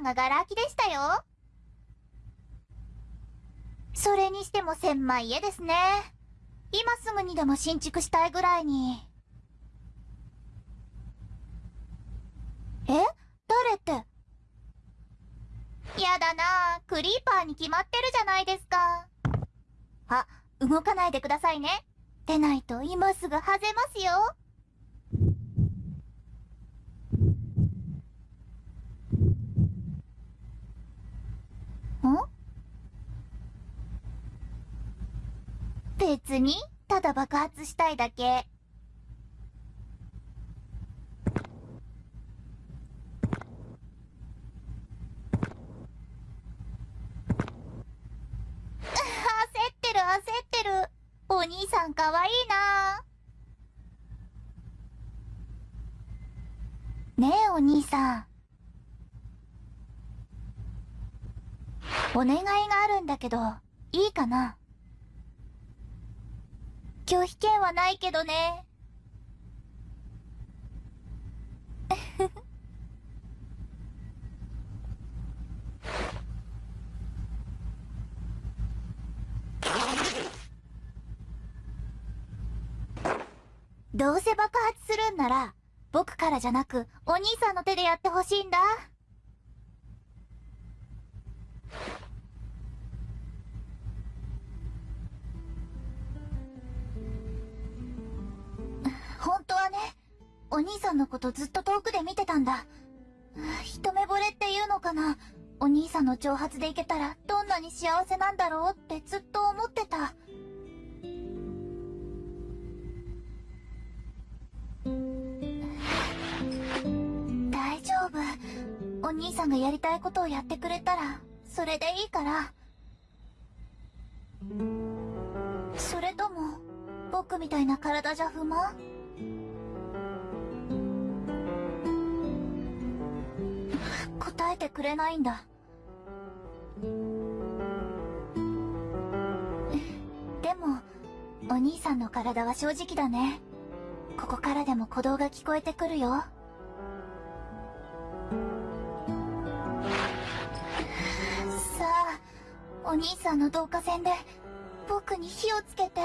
んがガラ空きでしたよ。それにしても狭い家ですね。今すぐにでも新築したいぐらいに。え？誰って？やだなクリーパーに決まってるじゃないですか。あ、動かないでくださいね。出ないと今すぐ外れますよ。ん別に、ただ爆発したいだけ。焦ってる焦ってる。お兄さんかわいいなねえお兄さん。お願いがあるんだけど、いいかな？拒否権はないけどね。どうせ爆発するんなら、僕からじゃなく、お兄さんの手でやってほしいんだ。お兄さんのことずっと遠くで見てたんだ。一目惚れっていうのかな。お兄さんの挑発でいけたらどんなに幸せなんだろうってずっと思ってた。大丈夫。お兄さんがやりたいことをやってくれたら、それでいいから。それとも、僕みたいな体じゃ不満？答えてくれないんだ。でも、お兄さんの体は正直だね。ここからでも鼓動が聞こえてくるよ。さあ、お兄さんの導火線で、僕に火をつけて。